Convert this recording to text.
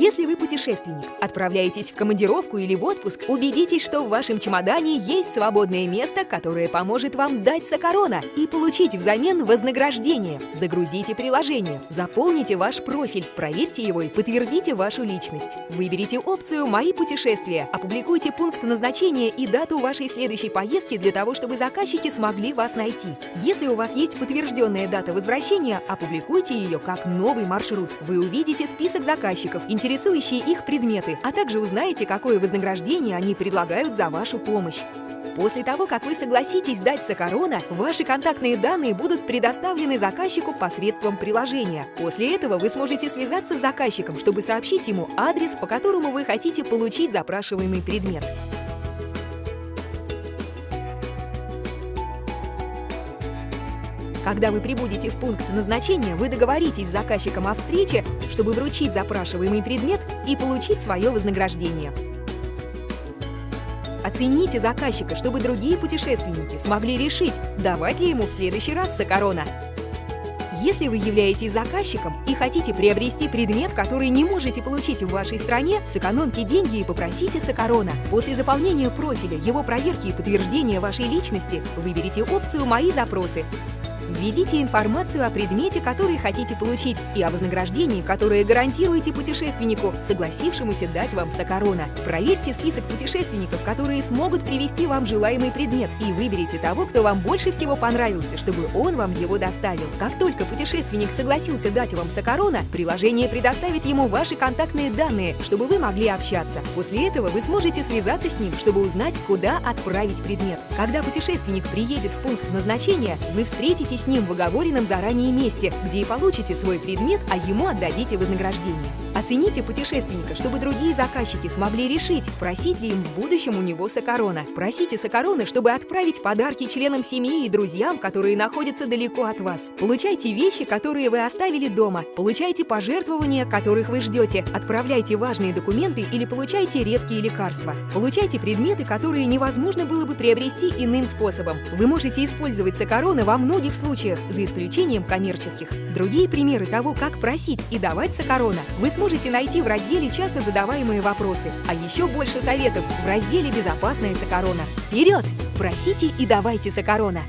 Если вы путешественник, отправляетесь в командировку или в отпуск, убедитесь, что в вашем чемодане есть свободное место, которое поможет вам дать Сокорона и получить взамен вознаграждение. Загрузите приложение, заполните ваш профиль, проверьте его и подтвердите вашу личность. Выберите опцию «Мои путешествия», опубликуйте пункт назначения и дату вашей следующей поездки для того, чтобы заказчики смогли вас найти. Если у вас есть подтвержденная дата возвращения, опубликуйте ее как новый маршрут. Вы увидите список заказчиков, интересующие их предметы, а также узнаете, какое вознаграждение они предлагают за вашу помощь. После того, как вы согласитесь дать Сокорона, ваши контактные данные будут предоставлены заказчику посредством приложения. После этого вы сможете связаться с заказчиком, чтобы сообщить ему адрес, по которому вы хотите получить запрашиваемый предмет. Когда вы прибудете в пункт назначения, вы договоритесь с заказчиком о встрече, чтобы вручить запрашиваемый предмет и получить свое вознаграждение. Оцените заказчика, чтобы другие путешественники смогли решить, давать ли ему в следующий раз Сокорона. Если вы являетесь заказчиком и хотите приобрести предмет, который не можете получить в вашей стране, сэкономьте деньги и попросите Сокорона. После заполнения профиля, его проверки и подтверждения вашей личности выберите опцию «Мои запросы». Введите информацию о предмете, который хотите получить, и о вознаграждении, которое гарантируете путешественнику, согласившемуся дать вам Сокорона. Проверьте список путешественников, которые смогут привести вам желаемый предмет, и выберите того, кто вам больше всего понравился, чтобы он вам его доставил. Как только путешественник согласился дать вам Сокорона, приложение предоставит ему ваши контактные данные, чтобы вы могли общаться. После этого вы сможете связаться с ним, чтобы узнать, куда отправить предмет. Когда путешественник приедет в пункт назначения, вы встретитесь с ним в оговоренном заранее месте, где и получите свой предмет, а ему отдадите вознаграждение. Оцените путешественника, чтобы другие заказчики смогли решить, просить ли им в будущем у него Сокорона. Просите Сокорона, чтобы отправить подарки членам семьи и друзьям, которые находятся далеко от вас. Получайте вещи, которые вы оставили дома. Получайте пожертвования, которых вы ждете. Отправляйте важные документы или получайте редкие лекарства. Получайте предметы, которые невозможно было бы приобрести иным способом. Вы можете использовать Сокорона во многих случаях, за исключением коммерческих. Другие примеры того, как просить и давать Сокорона, вы сможете найти в разделе «Часто задаваемые вопросы», а еще больше советов в разделе «Безопасная Сокорона». Вперед! Просите и давайте Сокорона!